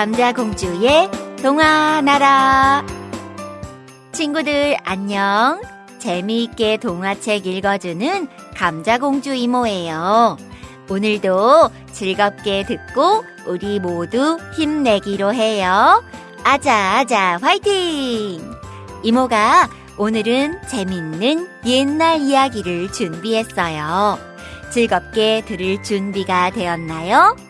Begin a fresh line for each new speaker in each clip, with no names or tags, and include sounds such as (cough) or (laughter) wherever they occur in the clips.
감자공주의 동화나라. 친구들 안녕. 재미있게 동화책 읽어주는 감자공주 이모예요. 오늘도 즐겁게 듣고 우리 모두 힘내기로 해요. 아자아자 화이팅! 이모가 오늘은 재밌는 옛날 이야기를 준비했어요. 즐겁게 들을 준비가 되었나요?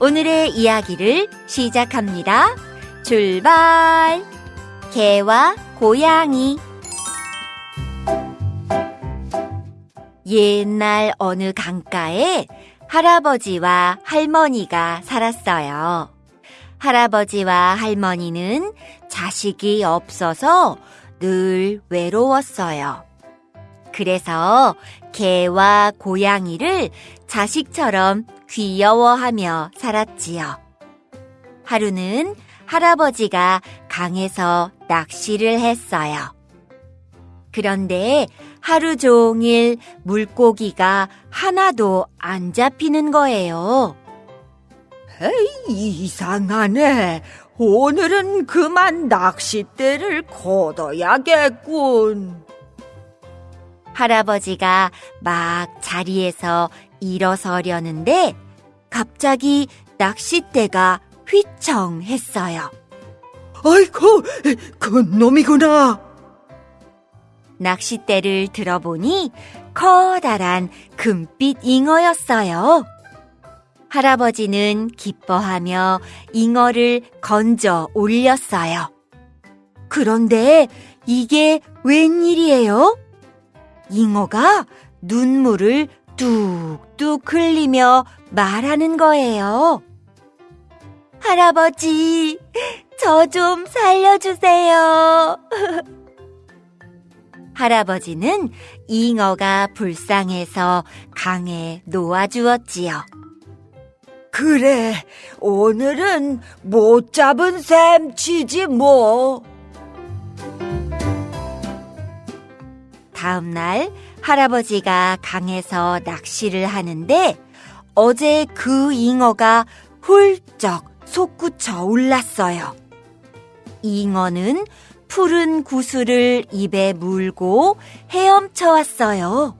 오늘의 이야기를 시작합니다. 출발! 개와 고양이 옛날 어느 강가에 할아버지와 할머니가 살았어요. 할아버지와 할머니는 자식이 없어서 늘 외로웠어요. 그래서 개와 고양이를 자식처럼 귀여워하며 살았지요. 하루는 할아버지가 강에서 낚시를 했어요. 그런데 하루 종일 물고기가 하나도 안 잡히는 거예요.
에이, 이상하네. 오늘은 그만 낚싯대를 걷어야겠군.
할아버지가 막 자리에서 일어서려는데 갑자기 낚싯대가 휘청 했어요.
아이고, 그 놈이구나.
낚싯대를 들어보니 커다란 금빛 잉어였어요. 할아버지는 기뻐하며 잉어를 건져 올렸어요. 그런데 이게 웬일이에요? 잉어가 눈물을 뚝뚝 흘리며 말하는 거예요. 할아버지, 저 좀 살려주세요. (laughs) 할아버지는 잉어가 불쌍해서 강에 놓아주었지요.
그래, 오늘은 못 잡은 셈 치지 뭐.
다음 날 할아버지가 강에서 낚시를 하는데 어제 그 잉어가 훌쩍 솟구쳐 올랐어요. 잉어는 푸른 구슬을 입에 물고 헤엄쳐 왔어요.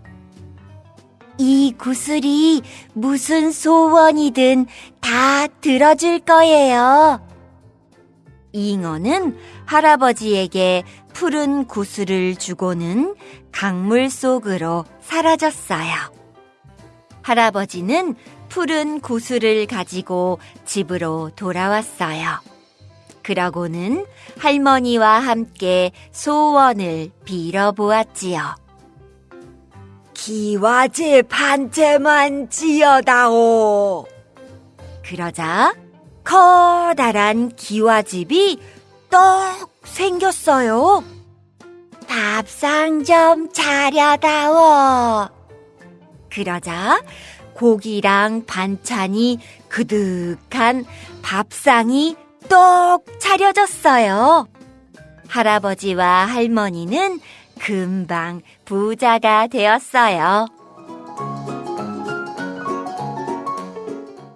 이 구슬이 무슨 소원이든 다 들어줄 거예요. 잉어는 할아버지에게 푸른 구슬을 주고는 강물 속으로 사라졌어요. 할아버지는 푸른 구슬을 가지고 집으로 돌아왔어요. 그러고는 할머니와 함께 소원을 빌어보았지요.
기와집 한 채만 지어다오.
그러자 커다란 기와집이 떡 생겼어요. 밥상 좀 차려다오. 그러자 고기랑 반찬이 그득한 밥상이 똑 차려졌어요. 할아버지와 할머니는 금방 부자가 되었어요.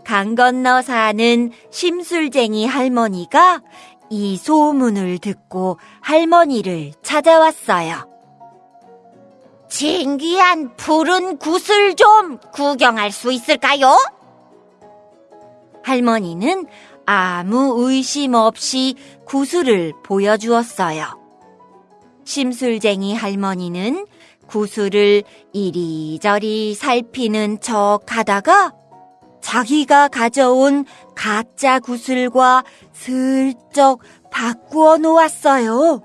강 건너 사는 심술쟁이 할머니가 이 소문을 듣고 할머니를 찾아왔어요. 신기한 푸른 구슬 좀 구경할 수 있을까요? 할머니는 아무 의심 없이 구슬을 보여주었어요. 심술쟁이 할머니는 구슬을 이리저리 살피는 척 하다가 자기가 가져온 가짜 구슬과 슬쩍 바꾸어 놓았어요.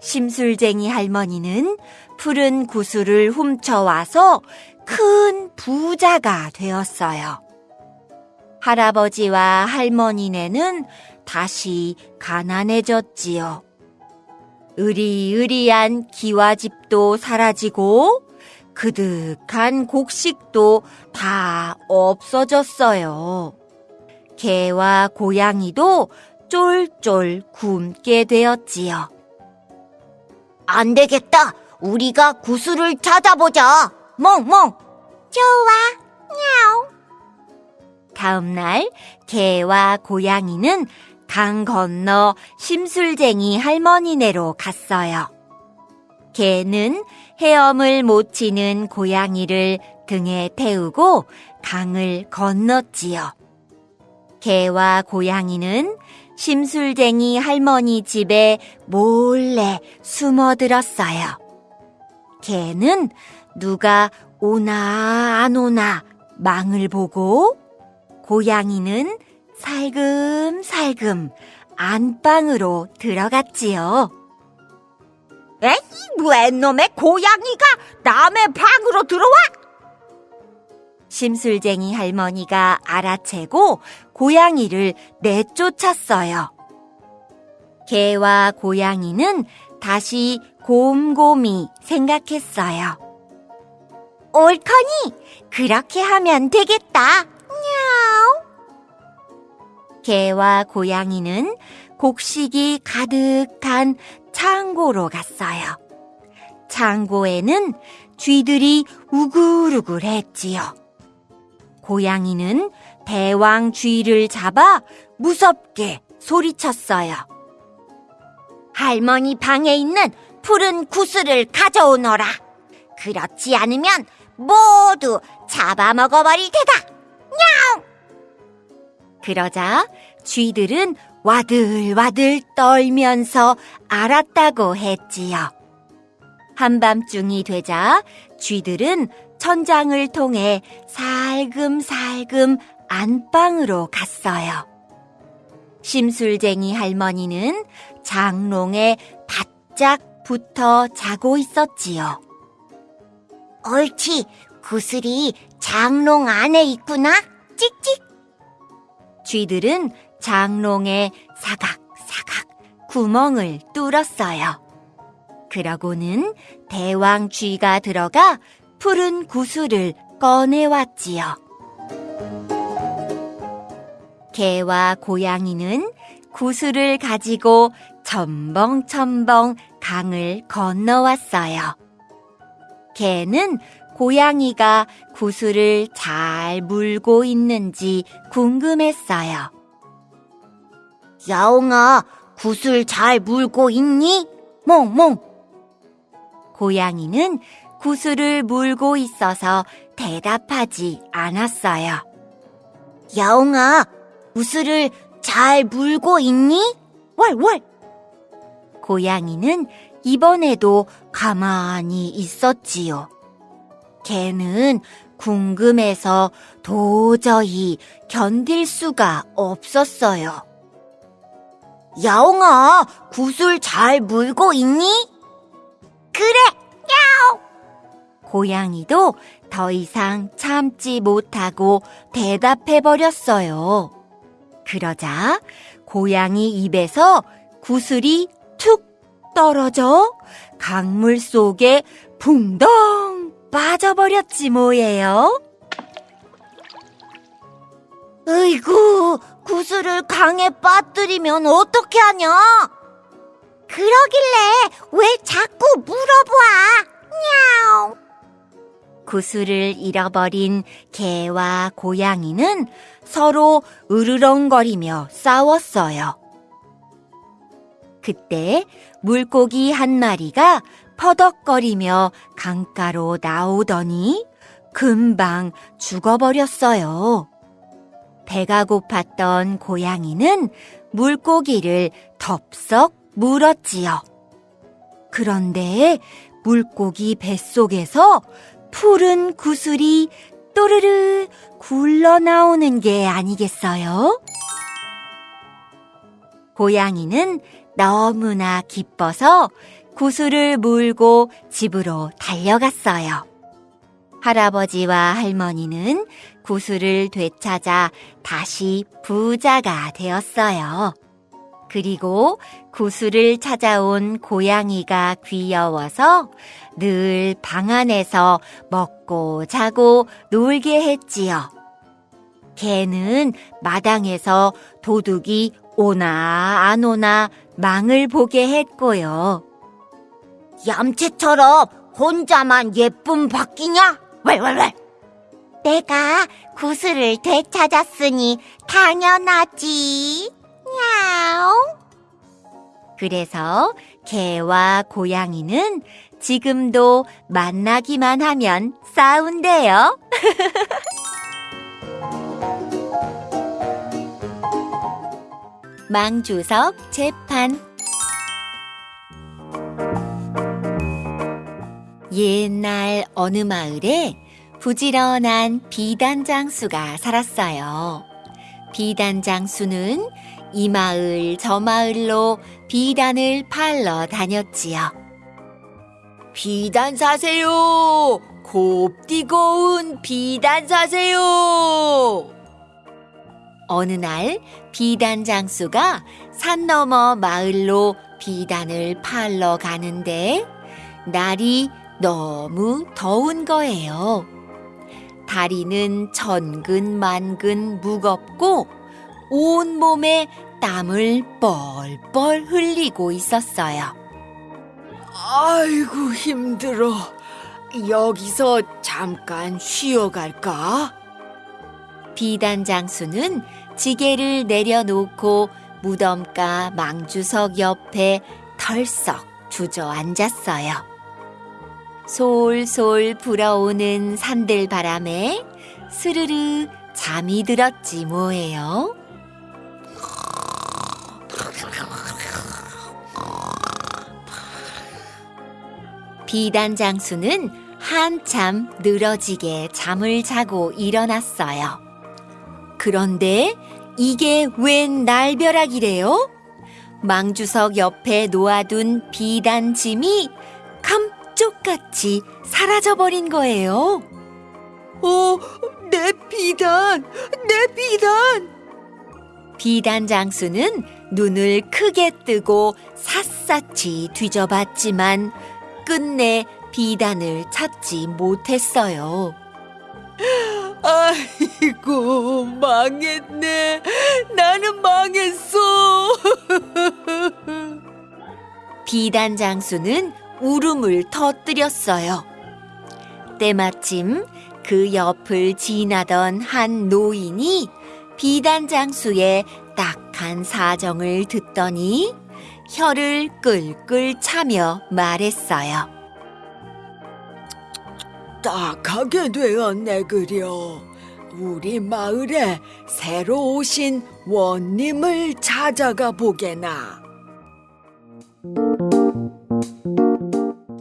심술쟁이 할머니는 푸른 구슬을 훔쳐와서 큰 부자가 되었어요. 할아버지와 할머니네는 다시 가난해졌지요. 으리으리한 기와집도 사라지고 그득한 곡식도 다 없어졌어요. 개와 고양이도 쫄쫄 굶게 되었지요. 안 되겠다. 우리가 구슬을 찾아보자. 멍멍. 좋아. 냐옹. 다음 날 개와 고양이는 강 건너 심술쟁이 할머니네로 갔어요. 개는 헤엄을 못 치는 고양이를 등에 태우고 강을 건넜지요. 개와 고양이는 심술쟁이 할머니 집에 몰래 숨어들었어요. 개는 누가 오나 안 오나 망을 보고 고양이는 살금살금 안방으로 들어갔지요.
에이, 웬 놈의 고양이가 남의 방으로 들어와?
심술쟁이 할머니가 알아채고 고양이를 내쫓았어요. 개와 고양이는 다시 곰곰이 생각했어요. 옳거니 그렇게 하면 되겠다. 냐우. 개와 고양이는 곡식이 가득한 창고로 갔어요. 창고에는 쥐들이 우글우글했지요. 고양이는 대왕 쥐를 잡아 무섭게 소리쳤어요. 할머니 방에 있는 푸른 구슬을 가져오너라. 그렇지 않으면 모두 잡아먹어버릴 테다. 냥! 그러자 쥐들은 와들와들 떨면서 알았다고 했지요. 한밤중이 되자 쥐들은 천장을 통해 살금살금 안방으로 갔어요. 심술쟁이 할머니는 장롱에 바짝 붙어 자고 있었지요. 옳지, 구슬이 장롱 안에 있구나. 찍찍. 쥐들은 장롱에 사각사각 구멍을 뚫었어요. 그러고는 대왕 쥐가 들어가 푸른 구슬을 꺼내왔지요. 개와 고양이는 구슬을 가지고 첨벙첨벙 강을 건너왔어요. 개는 고양이가 구슬을 잘 물고 있는지 궁금했어요. 야옹아, 구슬 잘 물고 있니? 몽몽. 고양이는 구슬을 물고 있어서 대답하지 않았어요. 야옹아, 구슬을 잘 물고 있니? 월월. 고양이는 이번에도 가만히 있었지요. 개는 궁금해서 도저히 견딜 수가 없었어요. 야옹아, 구슬 잘 물고 있니? 그래, 야옹! 고양이도 더 이상 참지 못하고 대답해버렸어요. 그러자 고양이 입에서 구슬이 툭 떨어져 강물 속에 붕덩 빠져버렸지 뭐예요. 으이구, 구슬을 강에 빠뜨리면 어떻게 하냐? 그러길래 왜 자꾸 물어봐? 냐옹. 구슬을 잃어버린 개와 고양이는 서로 으르렁거리며 싸웠어요. 그때 물고기 한 마리가 퍼덕거리며 강가로 나오더니 금방 죽어버렸어요. 배가 고팠던 고양이는 물고기를 덥석 물었지요. 그런데 물고기 뱃속에서 푸른 구슬이 또르르 굴러 나오는 게 아니겠어요? 고양이는 너무나 기뻐서 구슬을 물고 집으로 달려갔어요. 할아버지와 할머니는 구슬을 되찾아 다시 부자가 되었어요. 그리고 구슬을 찾아온 고양이가 귀여워서 늘 방 안에서 먹고 자고 놀게 했지요. 개는 마당에서 도둑이 오나 안 오나 망을 보게 했고요. 얌체처럼 혼자만 예쁨 받기냐? 왈왈왈.
내가 구슬을 되찾았으니 당연하지. 야옹.
그래서 개와 고양이는 지금도 만나기만 하면 싸운대요. (laughs) 망주석 재판 옛날 어느 마을에 부지런한 비단장수가 살았어요. 비단장수는 이 마을 저 마을로 비단을 팔러 다녔지요. 비단 사세요. 곱디고운 비단 사세요. 어느 날 비단 장수가 산 너머 마을로 비단을 팔러 가는데 날이 너무 더운 거예요. 다리는 천근만근 무겁고 온 몸에 땀을 뻘뻘 흘리고 있었어요.
아이고 힘들어. 여기서 잠깐 쉬어갈까?
비단 장수는 지게를 내려놓고 무덤가 망주석 옆에 털썩 주저앉았어요. 솔솔 불어오는 산들바람에 스르르 잠이 들었지 뭐예요. 비단 장수는 한참 늘어지게 잠을 자고 일어났어요. 그런데 이게 웬 날벼락이래요? 망주석 옆에 놓아둔 비단 짐이 감 쪽같이 사라져버린 거예요.
어, 내 비단, 내 비단.
비단 장수는 눈을 크게 뜨고 샅샅이 뒤져봤지만 끝내 비단을 찾지 못했어요.
아이고 망했네. 나는 망했어. (laughs)
비단 장수는 울음을 터뜨렸어요. 때마침 그 옆을 지나던 한 노인이 비단 장수의 딱한 사정을 듣더니 혀를 끌끌 차며 말했어요.
딱하게 되었네 그려. 우리 마을에 새로 오신 원님을 찾아가 보게나.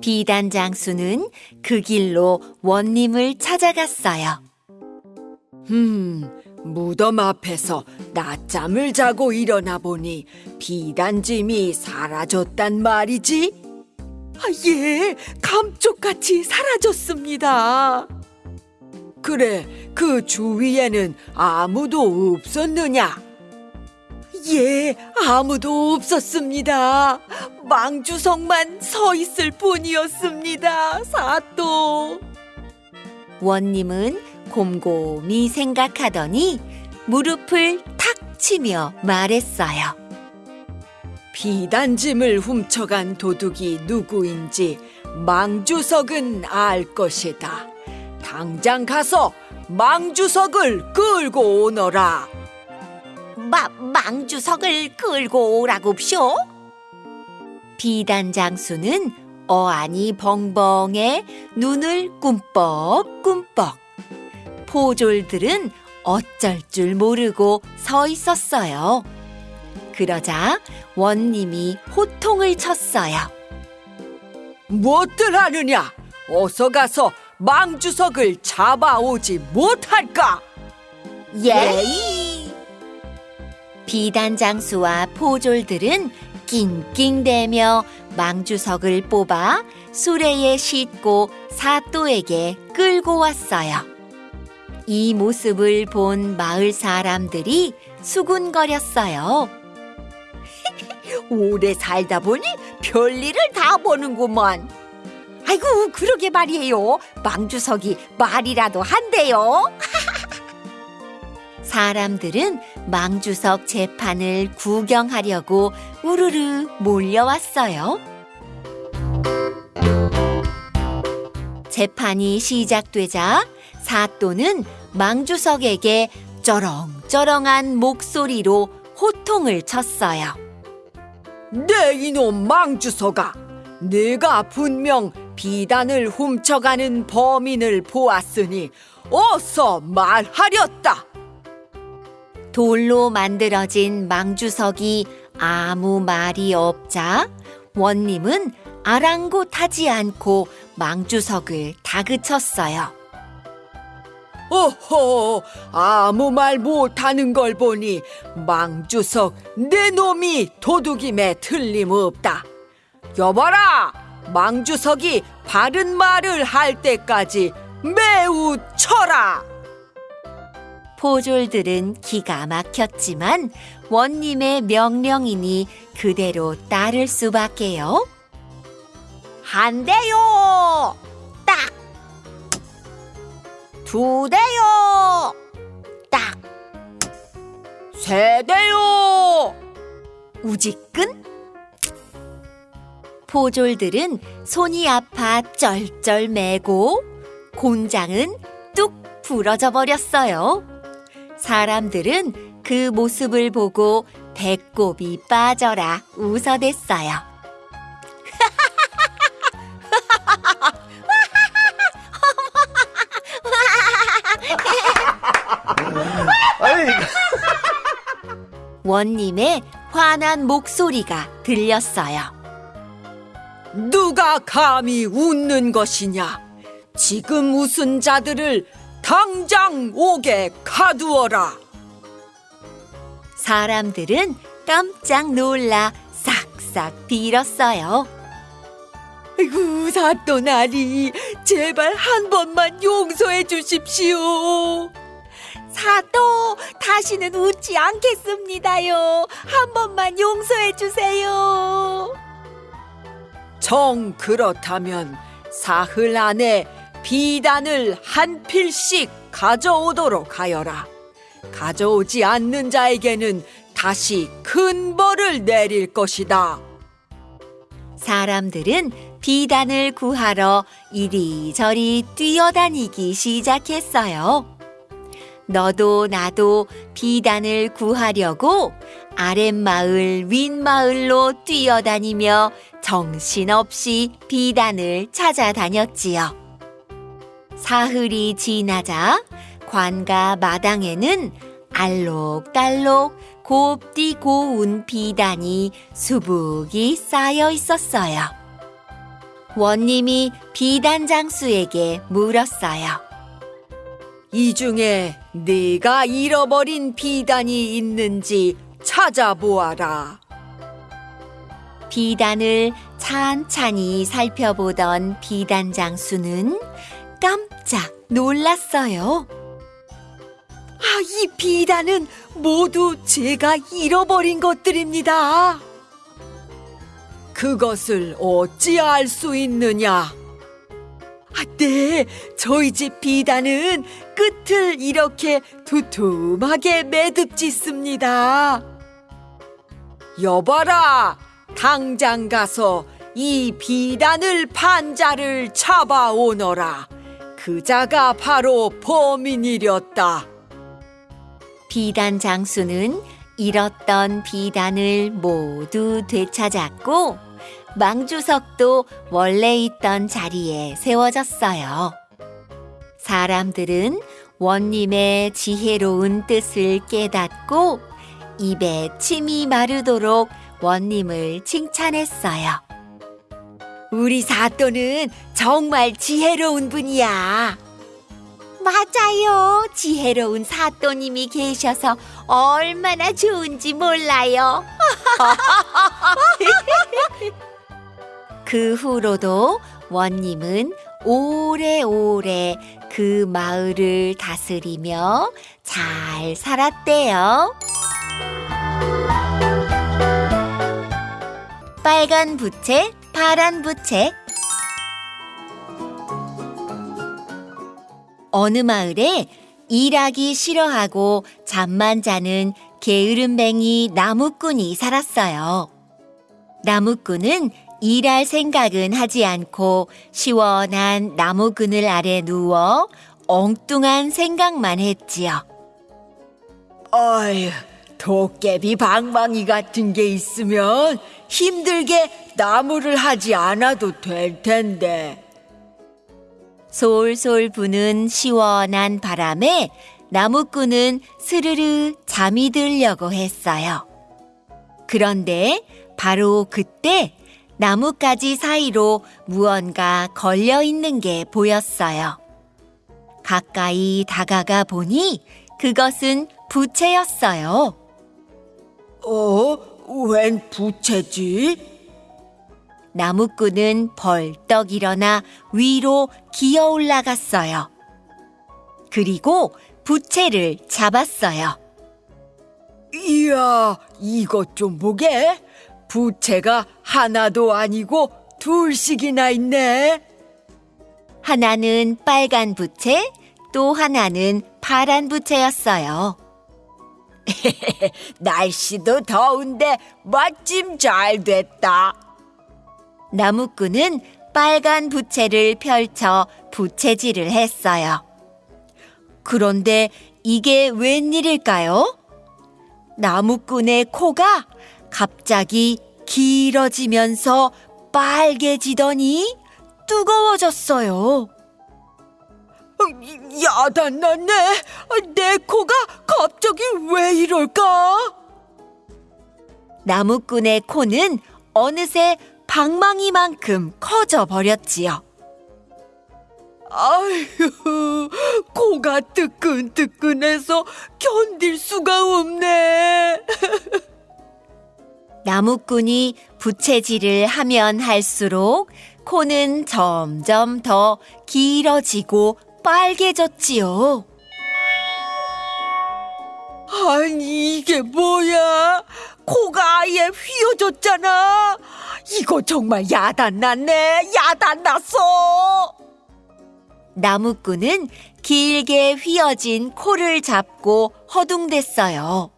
비단 장수는 그 길로 원님을 찾아갔어요.
음, 무덤 앞에서 낮잠을 자고 일어나 보니 비단짐이 사라졌단 말이지? 아, 예, 감쪽같이 사라졌습니다. 그래, 그 주위에는 아무도 없었느냐? 예, 아무도 없었습니다. 망주석만 서 있을 뿐이었습니다. 사또.
원님은 곰곰이 생각하더니 무릎을 탁 치며 말했어요.
비단짐을 훔쳐간 도둑이 누구인지 망주석은 알 것이다. 당장 가서 망주석을 끌고 오너라.
마, 망주석을 끌고 오라고쇼?
비단 장수는 어안이 벙벙해 눈을 꿈뻑꿈뻑. 포졸들은 어쩔 줄 모르고 서 있었어요. 그러자 원님이 호통을 쳤어요.
무엇들 하느냐? 어서 가서 망주석을 잡아오지 못할까?
예이!
비단 장수와 포졸들은 낑낑대며 망주석을 뽑아 수레에 싣고 사또에게 끌고 왔어요. 이 모습을 본 마을 사람들이 수군거렸어요. (laughs)
오래 살다 보니 별일을 다 보는구먼. 아이고, 그러게 말이에요. 망주석이 말이라도 한대요. (laughs)
사람들은 망주석 재판을 구경하려고 우르르 몰려왔어요. 재판이 시작되자 사또는 망주석에게 쩌렁쩌렁한 목소리로 호통을 쳤어요.
내 이놈 망주서가 내가 분명 비단을 훔쳐가는 범인을 보았으니 어서 말하렸다.
돌로 만들어진 망주석이 아무 말이 없자 원님은 아랑곳하지 않고 망주석을 다그쳤어요.
어허, 아무 말 못하는 걸 보니 망주석 내 놈이 도둑임에 틀림없다. 여봐라, 망주석이 바른 말을 할 때까지 매우 쳐라.
포졸들은 기가 막혔지만 원님의 명령이니 그대로 따를 수밖에요.
한 대요. 딱. 두 대요. 딱.
세 대요.
우지끈? 포졸들은 손이 아파 쩔쩔 매고 곤장은 뚝 부러져 버렸어요. 사람들은 그 모습을 보고 배꼽이 빠져라 웃어댔어요. (laughs) 원님의 화난 목소리가 들렸어요.
누가 감히 웃는 것이냐? 지금 웃은 자들을 당장 옥에 가두어라.
사람들은 깜짝 놀라 싹싹 빌었어요.
아이고 사또나리 제발 한 번만 용서해 주십시오.
사또 다시는 웃지 않겠습니다요. 한 번만 용서해 주세요.
정 그렇다면 사흘 안에 비단을 한 필씩 가져오도록 하여라. 가져오지 않는 자에게는 다시 큰 벌을 내릴 것이다.
사람들은 비단을 구하러 이리저리 뛰어다니기 시작했어요. 너도 나도 비단을 구하려고 아랫마을 윗마을로 뛰어다니며 정신없이 비단을 찾아다녔지요. 사흘이 지나자 관가 마당에는 알록달록 곱디 고운 비단이 수북이 쌓여 있었어요. 원님이 비단 장수에게 물었어요.
이 중에 네가 잃어버린 비단이 있는지 찾아보아라.
비단을 찬찬히 살펴보던 비단 장수는 깜짝 놀랐어요.
아, 이 비단은 모두 제가 잃어버린 것들입니다. 그것을 어찌 알 수 있느냐? 아, 네, 저희 집 비단은 끝을 이렇게 두툼하게 매듭 짓습니다. 여봐라, 당장 가서 이 비단을 판 자를 잡아오너라. 그 자가 바로 범인이렸다.
비단 장수는 잃었던 비단을 모두 되찾았고 망주석도 원래 있던 자리에 세워졌어요. 사람들은 원님의 지혜로운 뜻을 깨닫고 입에 침이 마르도록 원님을 칭찬했어요. 우리 사또는 정말 지혜로운 분이야. 맞아요. 지혜로운 사또님이 계셔서 얼마나 좋은지 몰라요. (laughs) 그 후로도 원님은 오래오래 그 마을을 다스리며 잘 살았대요. 빨간 부채, 파란 부채. 어느 마을에 일하기 싫어하고 잠만 자는 게으름뱅이 나무꾼이 살았어요. 나무꾼은 일할 생각은 하지 않고 시원한 나무 그늘 아래 누워 엉뚱한 생각만 했지요.
어휴, 도깨비 방망이 같은 게 있으면 힘들게 나무를 하지 않아도 될 텐데.
솔솔 부는 시원한 바람에 나무꾼은 스르르 잠이 들려고 했어요. 그런데 바로 그때 나뭇가지 사이로 무언가 걸려 있는 게 보였어요. 가까이 다가가 보니 그것은 부채였어요.
어? 웬 부채지?
나무꾼은 벌떡 일어나 위로 기어 올라갔어요. 그리고 부채를 잡았어요.
이야, 이것 좀 보게. 부채가 하나도 아니고 둘씩이나 있네.
하나는 빨간 부채, 또 하나는 파란 부채였어요. (laughs)
날씨도 더운데 마침 잘 됐다.
나무꾼은 빨간 부채를 펼쳐 부채질을 했어요. 그런데 이게 웬일일까요? 나무꾼의 코가 갑자기 길어지면서 빨개지더니 뜨거워졌어요.
야단났네. 내 코가 갑자기 왜 이럴까?
나무꾼의 코는 어느새 방망이만큼 커져 버렸지요.
아휴, 코가 뜨끈뜨끈해서 견딜 수가 없네. (laughs)
나무꾼이 부채질을 하면 할수록 코는 점점 더 길어지고 빨개졌지요.
아니, 이게 뭐야? 코가 아예 휘어졌잖아. 이거 정말 야단났네. 야단났어.
나무꾼은 길게 휘어진 코를 잡고 허둥댔어요.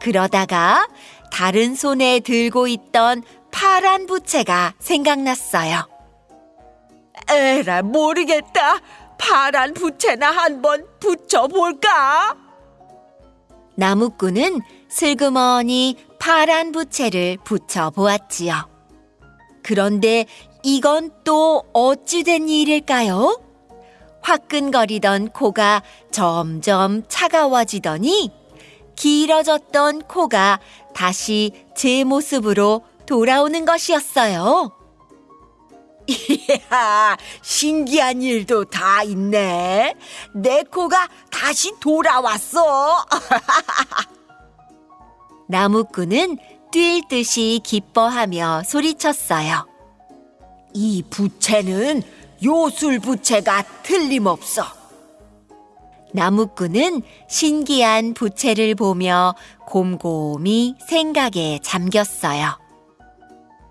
그러다가 다른 손에 들고 있던 파란 부채가 생각났어요.
에라, 모르겠다. 파란 부채나 한번 붙여볼까?
나무꾼은 슬그머니 파란 부채를 붙여 보았지요. 그런데 이건 또 어찌 된 일일까요? 화끈거리던 코가 점점 차가워지더니 길어졌던 코가 다시 제 모습으로 돌아오는 것이었어요. (laughs)
이야, 신기한 일도 다 있네. 내 코가 다시 돌아왔어. (laughs)
나무꾼은 뛸 듯이 기뻐하며 소리쳤어요.
이 부채는 요술 부채가 틀림없어.
나무꾼은 신기한 부채를 보며 곰곰이 생각에 잠겼어요.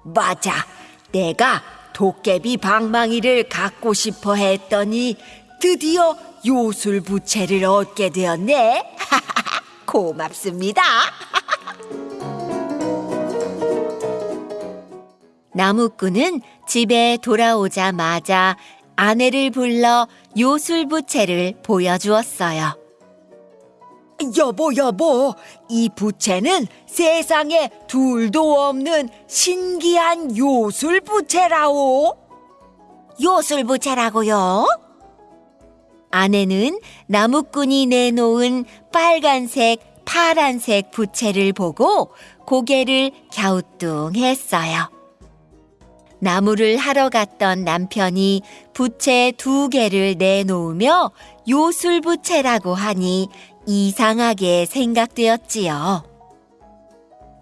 맞아. 내가 도깨비 방망이를 갖고 싶어 했더니 드디어 요술 부채를 얻게 되었네. (laughs) 고맙습니다. (laughs)
나무꾼은 집에 돌아오자마자 아내를 불러 요술부채를 보여주었어요.
여보, 여보, 이 부채는 세상에 둘도 없는 신기한 요술 부채라오.
요술 부채라고요?
아내는 나무꾼이 내놓은 빨간색, 파란색 부채를 보고 고개를 갸우뚱했어요. 나무를 하러 갔던 남편이 부채 두 개를 내놓으며 요술부채라고 하니 이상하게 생각되었지요.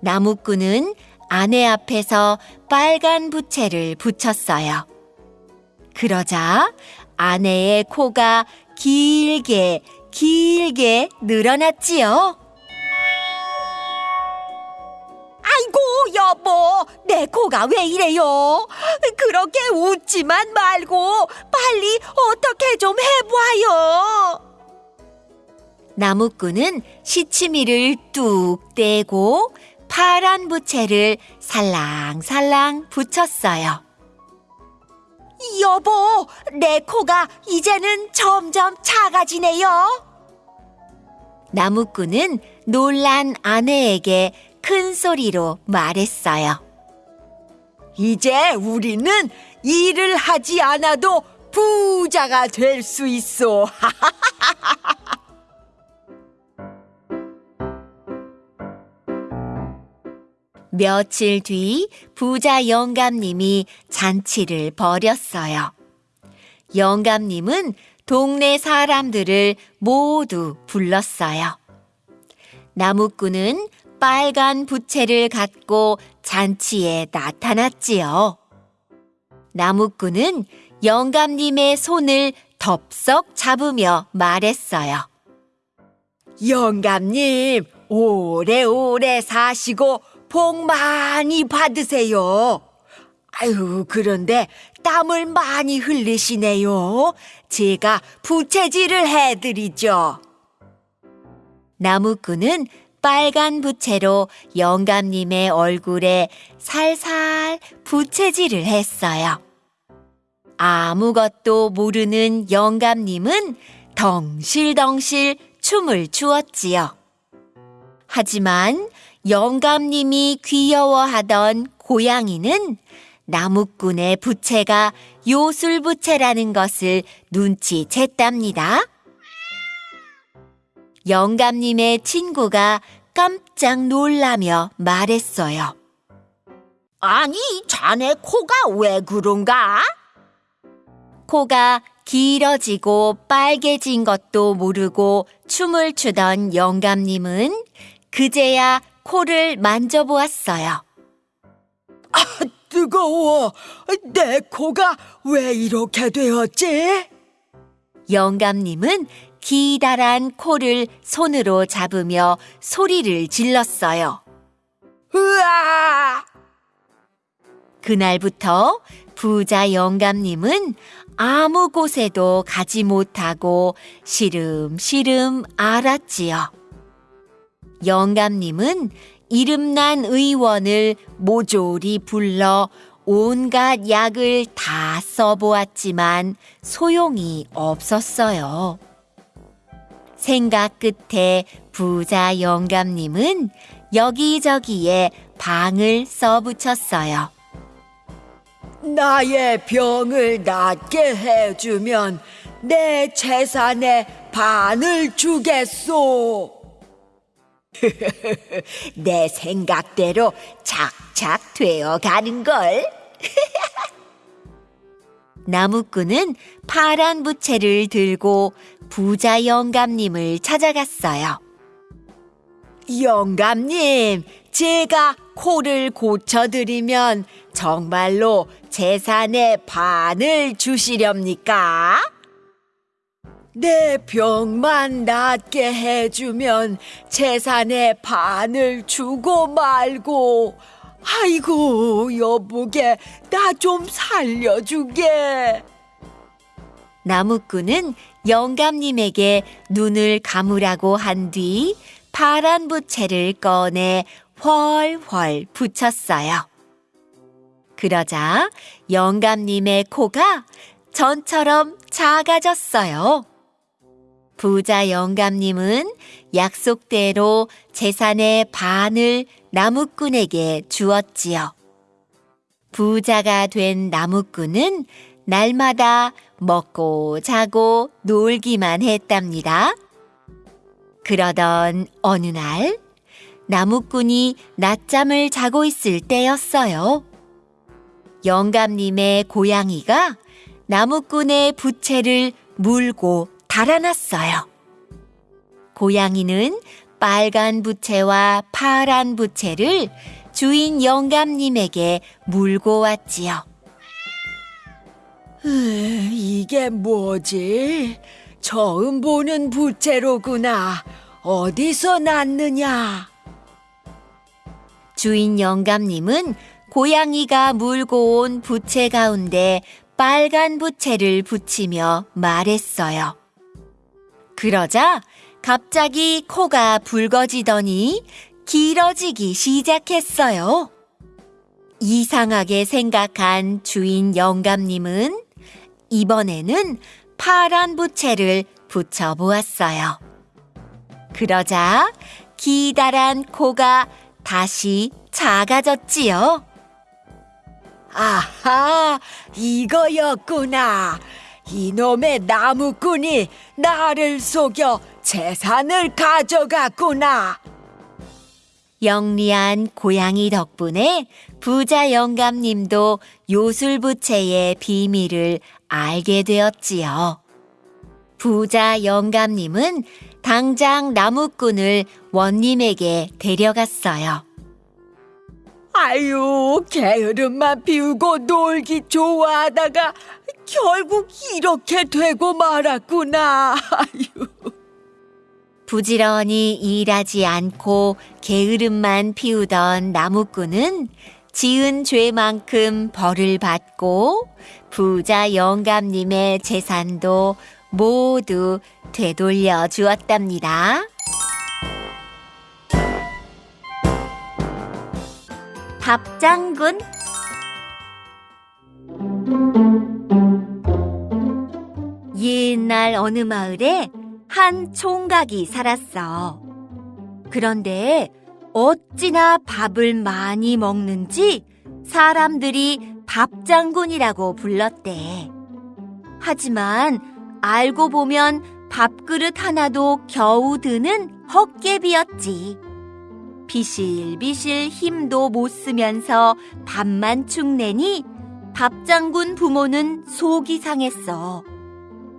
나무꾼은 아내 앞에서 빨간 부채를 붙였어요. 그러자 아내의 코가 길게 길게 늘어났지요.
아이고, 여보, 내 코가 왜 이래요? 그렇게 웃지만 말고 빨리 어떻게 좀 해봐요.
나무꾼은 시치미를 뚝 떼고 파란 부채를 살랑살랑 붙였어요.
여보, 내 코가 이제는 점점 작아지네요.
나무꾼은 놀란 아내에게 큰 소리로 말했어요.
이제 우리는 일을 하지 않아도 부자가 될 수 있어. (laughs)
며칠 뒤 부자 영감님이 잔치를 벌였어요. 영감님은 동네 사람들을 모두 불렀어요. 나무꾼은 빨간 부채를 갖고 잔치에 나타났지요. 나무꾼은 영감님의 손을 덥석 잡으며 말했어요.
영감님, 오래오래 사시고 복 많이 받으세요. 아유, 그런데 땀을 많이 흘리시네요. 제가 부채질을 해드리죠.
나무꾼은 빨간 부채로 영감님의 얼굴에 살살 부채질을 했어요. 아무것도 모르는 영감님은 덩실덩실 춤을 추었지요. 하지만 영감님이 귀여워하던 고양이는 나무꾼의 부채가 요술부채라는 것을 눈치챘답니다. 영감님의 친구가 깜짝 놀라며 말했어요.
아니, 자네 코가 왜 그런가?
코가 길어지고 빨개진 것도 모르고 춤을 추던 영감님은 그제야 코를 만져보았어요.
뜨거워. 내 코가 왜 이렇게 되었지?
영감님은 기다란 코를 손으로 잡으며 소리를 질렀어요.
으아!
그날부터 부자 영감님은 아무 곳에도 가지 못하고 시름시름 앓았지요. 영감님은 이름난 의원을 모조리 불러 온갖 약을 다 써보았지만 소용이 없었어요. 생각 끝에 부자 영감님은 여기저기에 방을 써붙였어요.
나의 병을 낫게 해주면 내 재산의 반을 주겠소. (laughs) 내 생각대로 착착 되어 가는걸. (laughs)
나무꾼은 파란 부채를 들고 부자 영감님을 찾아갔어요.
영감님, 제가 코를 고쳐드리면 정말로 재산의 반을 주시렵니까? 내 병만 낫게 해주면 재산의 반을 주고 말고, 아이고, 여보게, 나 좀 살려주게.
나무꾼은 영감님에게 눈을 감으라고 한 뒤 파란 부채를 꺼내 훨훨 붙였어요. 그러자 영감님의 코가 전처럼 작아졌어요. 부자 영감님은 약속대로 재산의 반을 나무꾼에게 주었지요. 부자가 된 나무꾼은 날마다 먹고 자고 놀기만 했답니다. 그러던 어느 날 나무꾼이 낮잠을 자고 있을 때였어요. 영감님의 고양이가 나무꾼의 부채를 물고 달아났어요. 고양이는 빨간 부채와 파란 부채를 주인 영감님에게 물고 왔지요.
으, 이게 뭐지? 처음 보는 부채로구나. 어디서 났느냐?
주인 영감님은 고양이가 물고 온 부채 가운데 빨간 부채를 붙이며 말했어요. 그러자 갑자기 코가 붉어지더니 길어지기 시작했어요. 이상하게 생각한 주인 영감님은 이번에는 파란 부채를 붙여 보았어요. 그러자 기다란 코가 다시 작아졌지요.
아하, 이거였구나. 이놈의 나무꾼이 나를 속여 재산을 가져갔구나.
영리한 고양이 덕분에 부자 영감님도 요술부채의 비밀을 알게 되었지요. 부자 영감님은 당장 나무꾼을 원님에게 데려갔어요.
아유, 게으름만 피우고 놀기 좋아하다가 결국 이렇게 되고 말았구나. 아유.
부지런히 일하지 않고 게으름만 피우던 나무꾼은 지은 죄만큼 벌을 받고 부자 영감님의 재산도 모두 되돌려 주었답니다.
밥장군
옛날 어느 마을에 한 총각이 살았어. 그런데 어찌나 밥을 많이 먹는지 사람들이 밥장군이라고 불렀대. 하지만 알고 보면 밥그릇 하나도 겨우 드는 헛개비였지. 비실비실 힘도 못 쓰면서 밥만 축내니 밥장군 부모는 속이 상했어.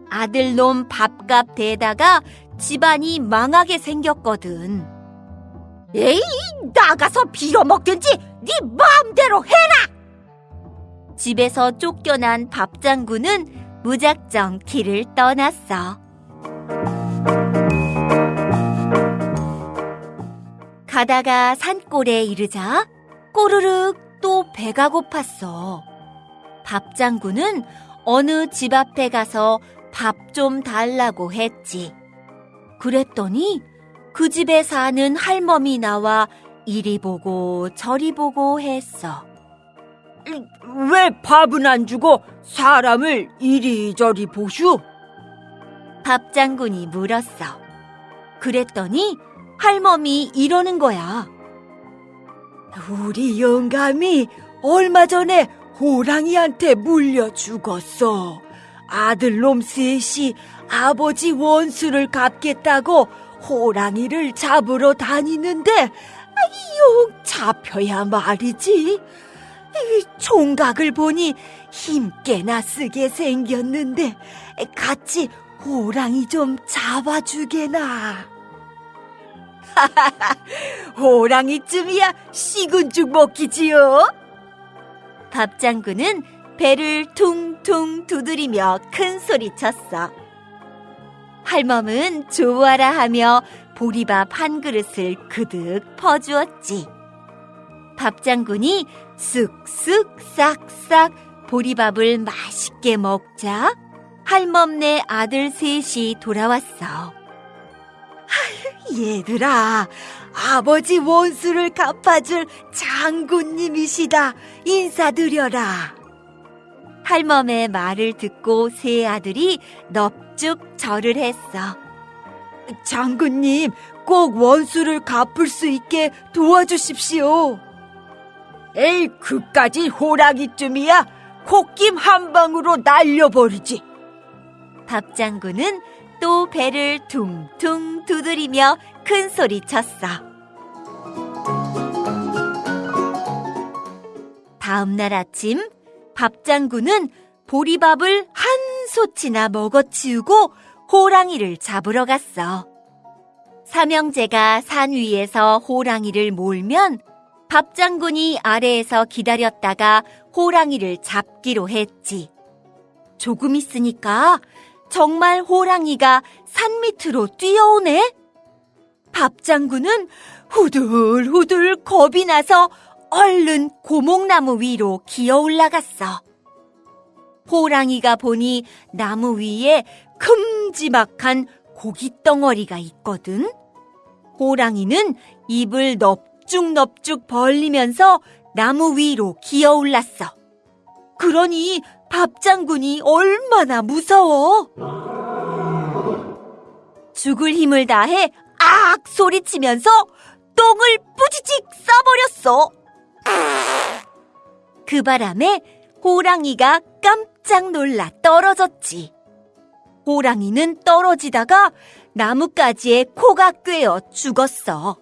아들놈 밥값 대다가 집안이 망하게 생겼거든.
에이 나가서 빌어먹든지 네 마음대로 해라
집에서 쫓겨난 밥장군은 무작정 길을 떠났어. 가다가 산골에 이르자 꼬르륵 또 배가 고팠어. 밥장군은 어느 집 앞에 가서 밥 좀 달라고 했지. 그랬더니 그 집에 사는 할멈이 나와 이리 보고 저리 보고 했어.
왜 밥은 안 주고 사람을 이리저리 보슈?
밥장군이 물었어. 그랬더니 할멈이 이러는 거야.
우리 영감이 얼마 전에 호랑이한테 물려 죽었어. 아들놈 셋이 아버지 원수를 갚겠다고 호랑이를 잡으러 다니는데 용 잡혀야 말이지. 이 총각을 보니 힘께나 쓰게 생겼는데 같이 호랑이 좀 잡아주게나. (laughs) 호랑이쯤이야 식은 죽 먹기지요.
밥장군은 배를 퉁퉁 두드리며 큰 소리 쳤어. 할멈은 좋아라 하며 보리밥 한 그릇을 그득 퍼주었지. 밥장군이 쓱쓱 싹싹 보리밥을 맛있게 먹자 할멈네 아들 셋이 돌아왔어.
얘들아, 아버지 원수를 갚아줄 장군님이시다. 인사드려라.
할멈의 말을 듣고 세 아들이 넙죽 절을 했어.
장군님, 꼭 원수를 갚을 수 있게 도와주십시오. 에이, 그까지 호랑이쯤이야. 콧김 한 방으로 날려버리지.
밥장군은 또 배를 퉁퉁 두드리며 큰 소리 쳤어. 다음 날 아침 밥장군은 보리밥을 한 솥이나 먹어치우고 호랑이를 잡으러 갔어. 삼형제가 산 위에서 호랑이를 몰면 밥장군이 아래에서 기다렸다가 호랑이를 잡기로 했지. 조금 있으니까 정말 호랑이가 산 밑으로 뛰어오네. 밥장군은 후들후들 겁이 나서 얼른 고목나무 위로 기어 올라갔어. 호랑이가 보니 나무 위에 큼지막한 고깃덩어리가 있거든. 호랑이는 입을 넙죽넙죽 벌리면서 나무 위로 기어 올랐어. 그러니 밥 장군이 얼마나 무서워! 죽을 힘을 다해 악 소리치면서 똥을 뿌지직 싸버렸어. 그 바람에 호랑이가 깜짝 놀라 떨어졌지. 호랑이는 떨어지다가 나뭇가지에 코가 꿰어 죽었어.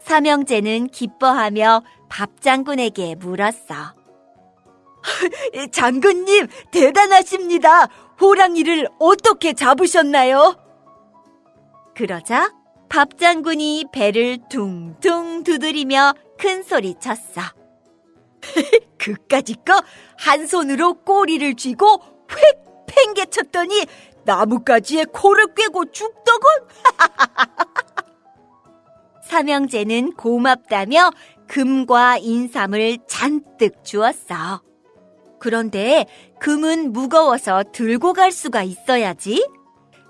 삼형제는 기뻐하며 밥 장군에게 물었어. (laughs) 장군님, 대단하십니다. 호랑이를 어떻게 잡으셨나요? 그러자 밥 장군이 배를 둥둥 두드리며 큰 소리 쳤어. (laughs) 그까짓 거한 손으로 꼬리를 쥐고 휙 팽개쳤더니 나뭇가지에 코를 꿰고 죽더군. (laughs) 삼형제는 고맙다며 금과 인삼을 잔뜩 주었어. 그런데 금은 무거워서 들고 갈 수가 있어야지.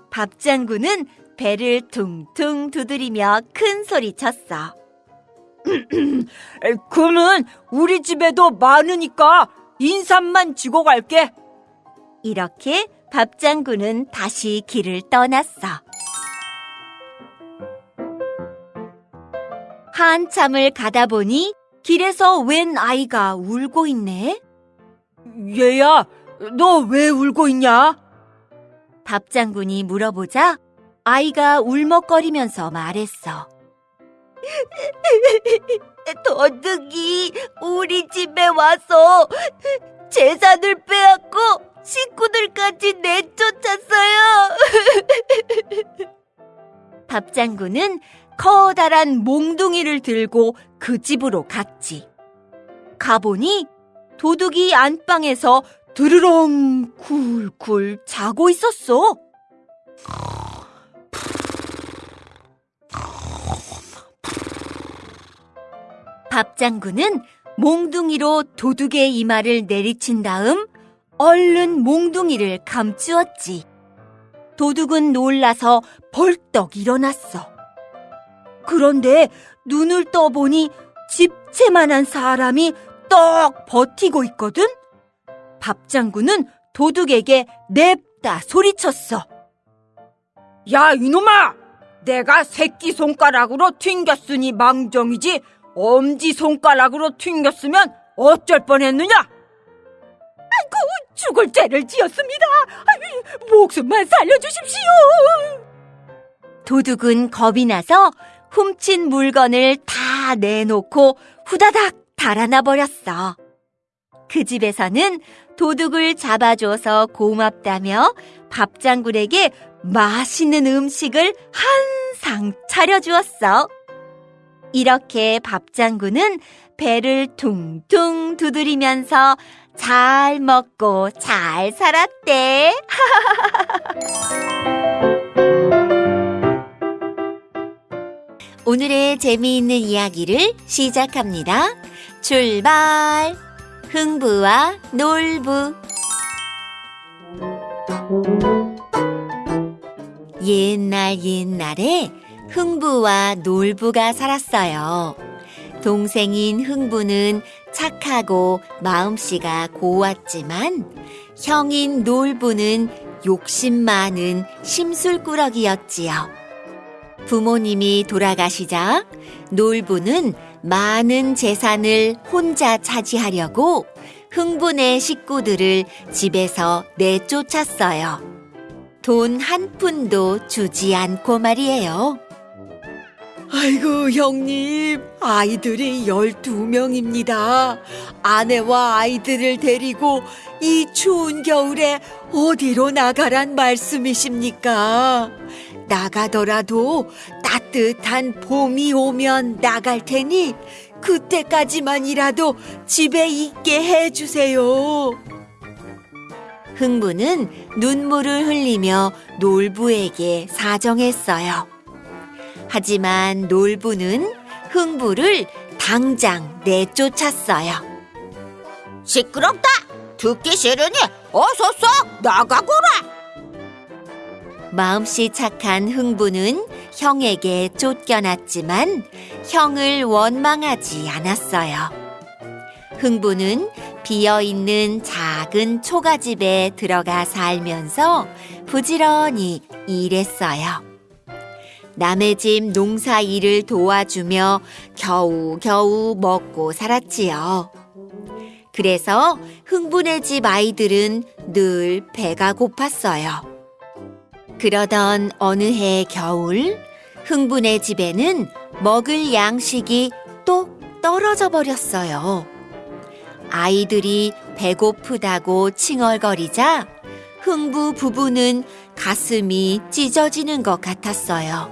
밥 장군은 배를 퉁퉁 두드리며 큰 소리 쳤어. (clears throat) 금은 우리 집에도 많으니까 인삼만 지고 갈게. 이렇게 밥 장군은 다시 길을 떠났어. 한참을 가다 보니 길에서 웬 아이가 울고 있네. 얘야, 너 왜 울고 있냐? 밥 장군이 물어보자 아이가 울먹거리면서 말했어. (laughs) 도둑이 우리 집에 와서 재산을 빼앗고 식구들까지 내쫓았어요. (laughs) 밥 장군은 커다란 몽둥이를 들고 그 집으로 갔지. 가보니 도둑이 안방에서 드르렁 굴굴 자고 있었어. 밥 장군은 몽둥이로 도둑의 이마를 내리친 다음 얼른 몽둥이를 감추었지. 도둑은 놀라서 벌떡 일어났어. 그런데 눈을 떠보니 집채만한 사람이 떡 버티고 있거든? 밥 장군은 도둑에게 냅다 소리쳤어. 야, 이놈아! 내가 새끼 손가락으로 튕겼으니 망정이지 엄지 손가락으로 튕겼으면 어쩔 뻔했느냐? 아이고, 죽을 죄를 지었습니다. 아이, 목숨만 살려주십시오. 도둑은 겁이 나서 훔친 물건을 다 내놓고 후다닥 달아나 버렸어. 그 집에서는 도둑을 잡아줘서 고맙다며 밥 장군에게 맛있는 음식을 한상 차려주었어. 이렇게 밥 장군은 배를 퉁퉁 두드리면서 잘 먹고 잘 살았대. (laughs) 오늘의 재미있는 이야기를 시작합니다. 출발! 흥부와 놀부. 옛날 옛날에 흥부와 놀부가 살았어요. 동생인 흥부는 착하고 마음씨가 고왔지만 형인 놀부는 욕심 많은 심술꾸러기였지요. 부모님이 돌아가시자 놀부는 많은 재산을 혼자 차지하려고 흥분의 식구들을 집에서 내쫓았어요. 돈 한 푼도 주지 않고 말이에요.
아이고, 형님. 아이들이 12명입니다. 아내와 아이들을 데리고 이 추운 겨울에 어디로 나가란 말씀이십니까? 나가더라도 따뜻한 봄이 오면 나갈 테니 그때까지만이라도 집에 있게 해주세요.
흥부는 눈물을 흘리며 놀부에게 사정했어요. 하지만 놀부는 흥부를 당장 내쫓았어요.
시끄럽다. 듣기 싫으니 어서 쏙 나가거라.
마음씨 착한 흥부는 형에게 쫓겨났지만 형을 원망하지 않았어요. 흥부는 비어 있는 작은 초가집에 들어가 살면서 부지런히 일했어요. 남의 집 농사 일을 도와주며 겨우겨우 먹고 살았지요. 그래서 흥분의 집 아이들은 늘 배가 고팠어요. 그러던 어느 해 겨울, 흥분의 집에는 먹을 양식이 똑 떨어져 버렸어요. 아이들이 배고프다고 칭얼거리자 흥부 부부는 가슴이 찢어지는 것 같았어요.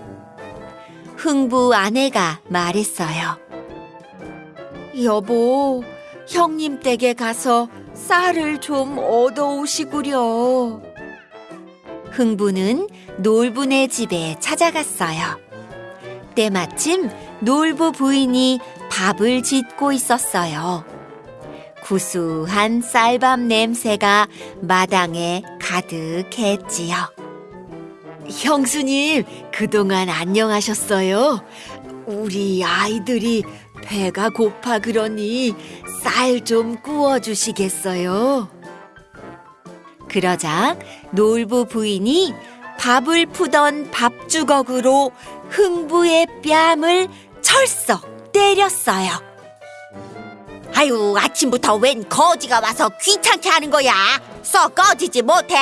흥부 아내가 말했어요. 여보, 형님 댁에 가서 쌀을 좀 얻어오시구려. 흥부는 놀부네 집에 찾아갔어요. 때마침 놀부 부인이 밥을 짓고 있었어요. 구수한 쌀밥 냄새가 마당에 가득했지요. 형수님, 그동안 안녕하셨어요? 우리 아이들이 배가 고파 그러니 쌀 좀 구워 주시겠어요? 그러자 놀부 부인이 밥을 푸던 밥주걱으로 흥부의 뺨을 철썩 때렸어요. 아유, 아침부터 웬 거지가 와서 귀찮게 하는 거야? 썩 꺼지지 못해?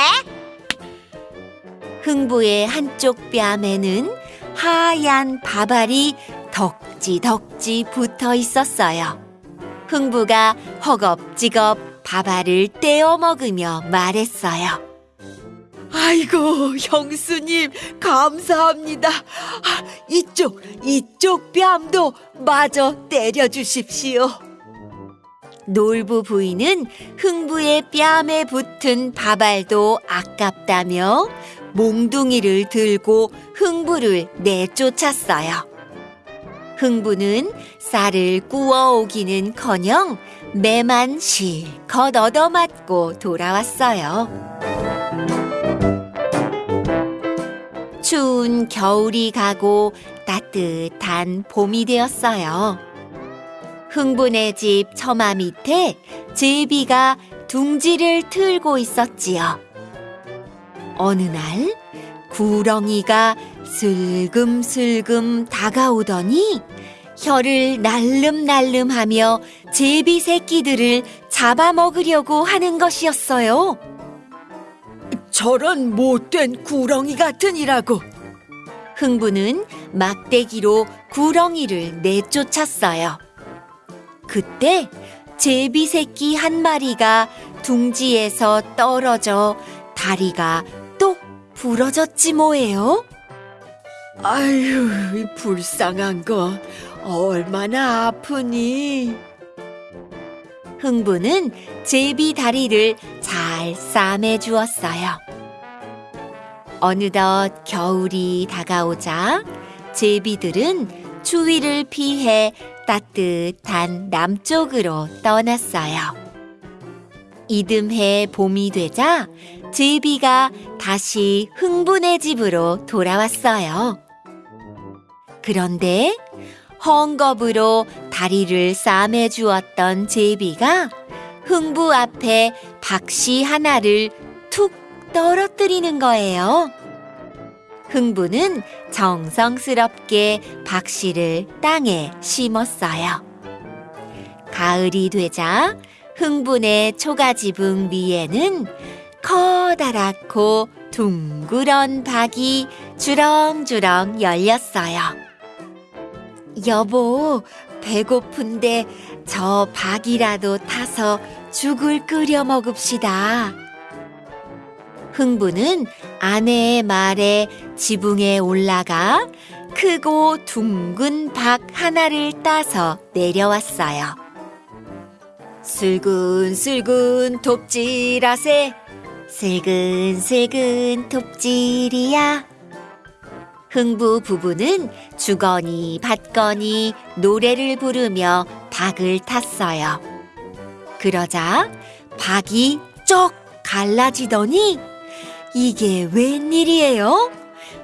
흥부의 한쪽 뺨에는 하얀 밥알이 덕지덕지 붙어 있었어요. 흥부가 허겁지겁 밥알을 떼어 먹으며 말했어요.
아이고, 형수님, 감사합니다. 아, 이쪽, 이쪽 뺨도 마저 때려주십시오.
놀부 부인은 흥부의 뺨에 붙은 밥알도 아깝다며 몽둥이를 들고 흥부를 내쫓았어요. 흥부는 쌀을 구워 오기는 커녕 매만 실컷 얻어맞고 돌아왔어요. 추운 겨울이 가고 따뜻한 봄이 되었어요. 흥분의 집 처마 밑에 제비가 둥지를 틀고 있었지요. 어느 날 구렁이가 슬금슬금 다가오더니 혀를 날름날름하며 제비 새끼들을 잡아먹으려고 하는 것이었어요.
저런 못된 구렁이 같으니라고.
흥부는 막대기로 구렁이를 내쫓았어요. 그때 제비 새끼 한 마리가 둥지에서 떨어져 다리가 똑 부러졌지 뭐예요?
아유, 이 불쌍한 거. 얼마나 아프니?
흥부는 제비 다리를 잘 싸매 주었어요. 어느덧 겨울이 다가오자 제비들은 추위를 피해 따뜻한 남쪽으로 떠났어요. 이듬해 봄이 되자 제비가 다시 흥분의 집으로 돌아왔어요. 그런데 헝겊으로 다리를 싸매 주었던 제비가 흥부 앞에 박씨 하나를 툭 떨어뜨리는 거예요. 흥부는 정성스럽게 박씨를 땅에 심었어요. 가을이 되자 흥분의 초가지붕 위에는 커다랗고 둥그런 박이 주렁주렁 열렸어요. 여보, 배고픈데 저 박이라도 타서 죽을 끓여 먹읍시다. 흥부는 아내의 말에 지붕에 올라가 크고 둥근 박 하나를 따서 내려왔어요. 슬근슬근 톱질하세, 슬근슬근 톱질이야. 흥부 부부는 주거니 받거니 노래를 부르며 박을 탔어요. 그러자 박이 쩍 갈라지더니 이게 웬일이에요?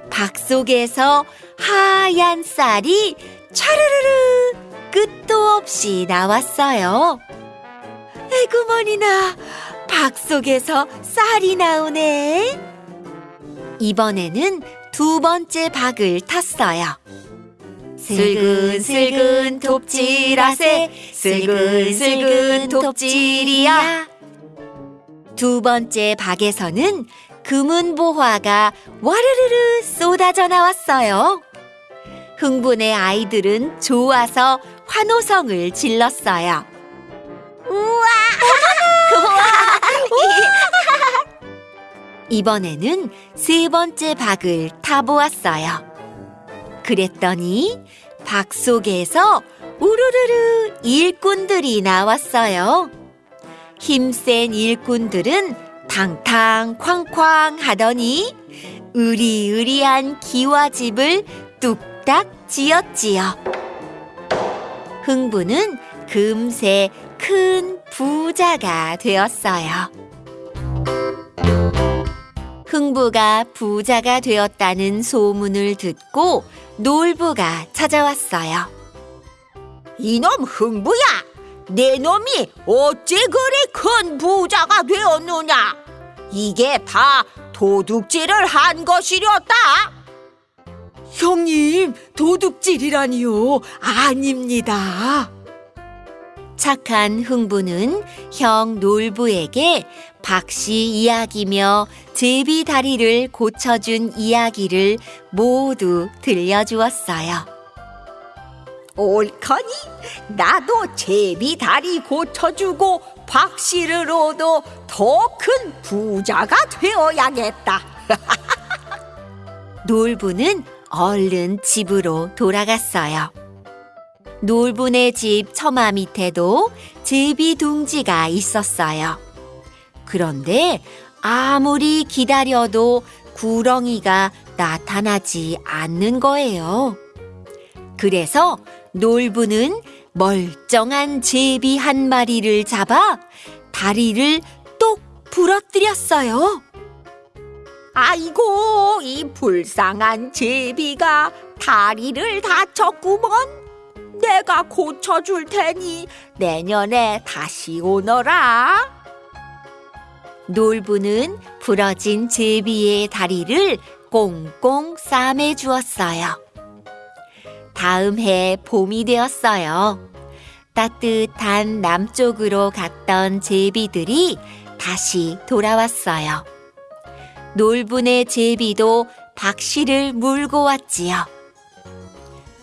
박 속에서 하얀 쌀이 차르르르 끝도 없이 나왔어요.
에구머니나 박 속에서 쌀이 나오네.
이번에는 두 번째 박을 탔어요. 슬근슬근 톱질하세 슬근슬근 톱질이야 두 번째 박에서는 금은보화가 와르르르 쏟아져 나왔어요. 흥분의 아이들은 좋아서 환호성을 질렀어요. 우와! (laughs) (laughs) 이번에는 세 번째 박을 타보았어요. 그랬더니 박 속에서 우르르르 일꾼들이 나왔어요. 힘센 일꾼들은 탕탕 쾅쾅 하더니 으리으리한 기와집을 뚝딱 지었지요. 흥부는 금세 큰 부자가 되었어요. 흥부가 부자가 되었다는 소문을 듣고 놀부가 찾아왔어요.
이놈 흥부야, 내 놈이 어째 그리 큰 부자가 되었느냐? 이게 다 도둑질을 한 것이렸다. 형님, 도둑질이라니요? 아닙니다.
착한 흥부는 형 놀부에게 박씨 이야기며 제비 다리를 고쳐준 이야기를 모두 들려주었어요.
옳거니 나도 제비 다리 고쳐주고 박씨를 얻어 더 큰 부자가 되어야겠다. (laughs)
놀부는 얼른 집으로 돌아갔어요. 놀부네 집 처마 밑에도 제비 둥지가 있었어요. 그런데 아무리 기다려도 구렁이가 나타나지 않는 거예요. 그래서 놀부는 멀쩡한 제비 한 마리를 잡아 다리를 똑 부러뜨렸어요.
아이고 이 불쌍한 제비가 다리를 다쳤구먼. 내가 고쳐줄 테니 내년에 다시 오너라.
놀부는 부러진 제비의 다리를 꽁꽁 싸매 주었어요. 다음 해 봄이 되었어요. 따뜻한 남쪽으로 갔던 제비들이 다시 돌아왔어요. 놀부네 제비도 박씨를 물고 왔지요.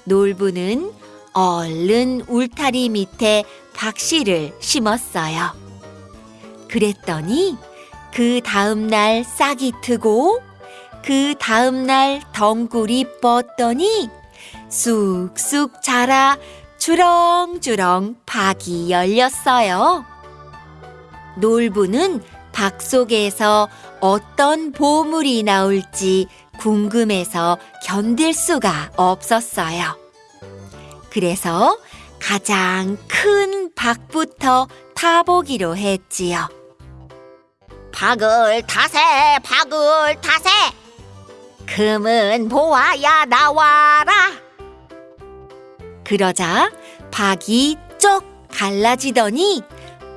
놀부는 얼른 울타리 밑에 박씨를 심었어요. 그랬더니 그 다음 날 싹이 트고 그 다음 날 덩굴이 뻗더니 쑥쑥 자라 주렁주렁 박이 열렸어요. 놀부는 박 속에서 어떤 보물이 나올지 궁금해서 견딜 수가 없었어요. 그래서 가장 큰 박부터 타보기로 했지요.
박을 타세 박을 타세 금은 보아야 나와라
그러자 박이 쩍 갈라지더니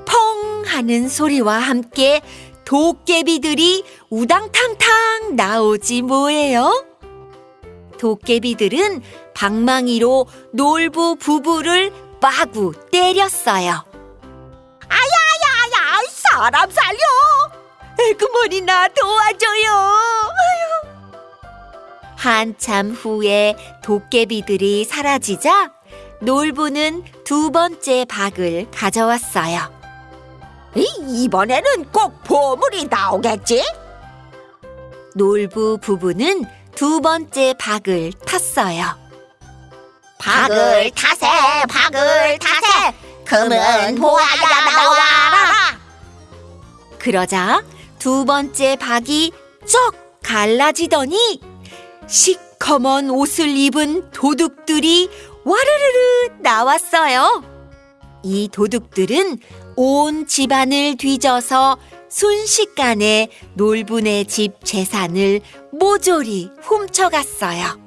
펑 하는 소리와 함께 도깨비들이 우당탕탕 나오지 뭐예요? 도깨비들은 방망이로 놀부 부부를 마구 때렸어요.
아야 사람 살려 에그머니 나 도와줘요.
한참 후에 도깨비들이 사라지자 놀부는 두 번째 박을 가져왔어요.
이, 이번에는 꼭 보물이 나오겠지?
놀부 부부는 두 번째 박을 탔어요.
박을 타세 박을 타세. 금은 보아야 나와라
그러자 두 번째 박이 쩍 갈라지더니 시커먼 옷을 입은 도둑들이 와르르르 나왔어요. 이 도둑들은 온 집안을 뒤져서 순식간에 놀분의 집 재산을 모조리 훔쳐갔어요.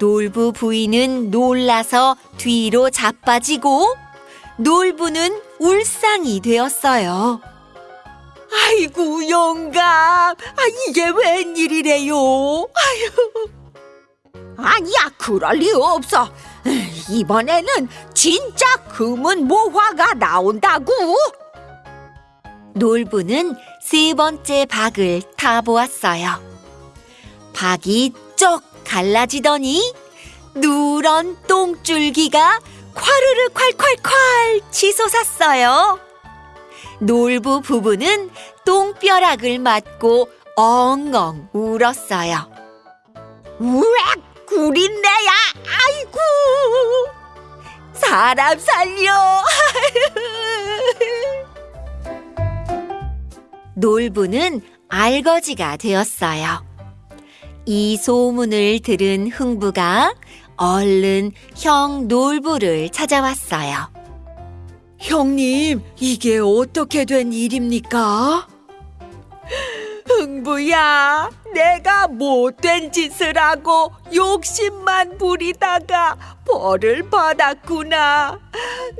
놀부 부인은 놀라서 뒤로 자빠지고 놀부는 울상이 되었어요. 아이고 영감, 아 이게 웬일이래요?
아니야, 그럴 리 없어. 이번에는 진짜 금은 모화가 나온다고.
놀부는 세 번째 박을 타보았어요. 박이 쩍 갈라지더니 누런 똥줄기가 콰르르 콸콸콸 치솟았어요. 놀부 부부는 똥벼락을 맞고 엉엉 울었어요.
우엑, 구린내야. 아이고.
사람 살려! (laughs) 놀부는 알거지가 되었어요. 이 소문을 들은 흥부가 얼른 형 놀부를 찾아왔어요. 형님, 이게 어떻게 된 일입니까? 흥부야, 내가 못된 짓을 하고 욕심만 부리다가 벌을 받았구나.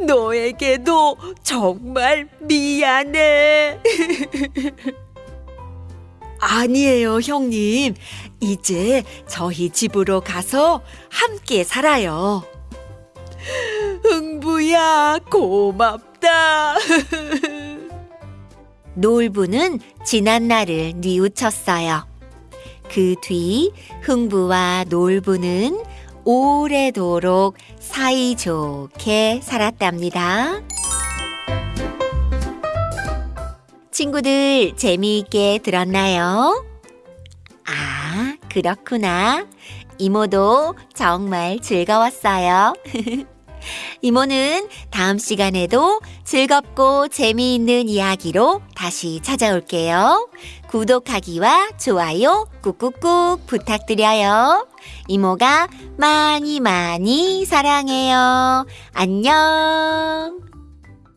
너에게도 정말 미안해. (laughs) 아니에요, 형님. 이제 저희 집으로 가서 함께 살아요. (laughs) 흥부야, 고맙다. (laughs) 놀부는 지난 날을 뉘우쳤어요. 그 뒤 흥부와 놀부는 오래도록 사이좋게 살았답니다. 친구들 재미있게 들었나요? 아, 그렇구나. 이모도 정말 즐거웠어요. (laughs) 이모는 다음 시간에도 즐겁고 재미있는 이야기로 다시 찾아올게요. 구독하기와 좋아요 꾹꾹꾹 부탁드려요. 이모가 많이 많이 사랑해요. 안녕.